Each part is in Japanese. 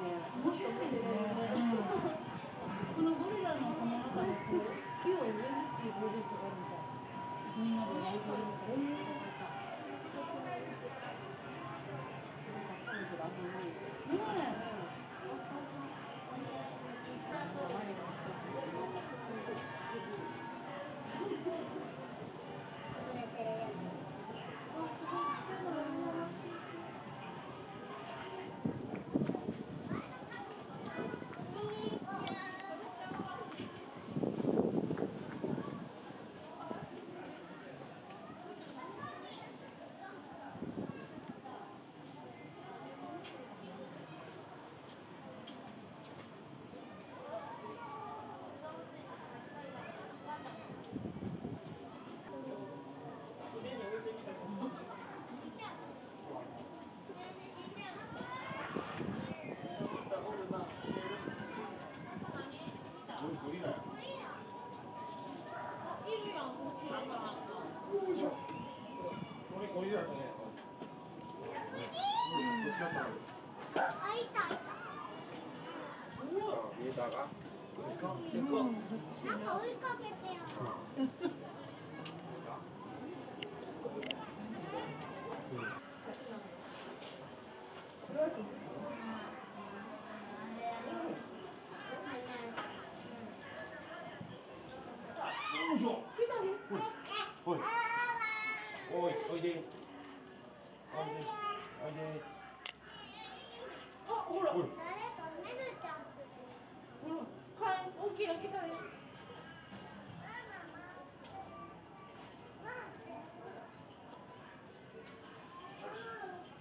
面白いですね、このゴリラのこの中に木を植えるっていうプロジェクトがあるみたいみんなで植えるとか。ねえ。 위에다가. 음. 아까 올까 겠대요.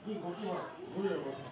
你过一会儿，不是？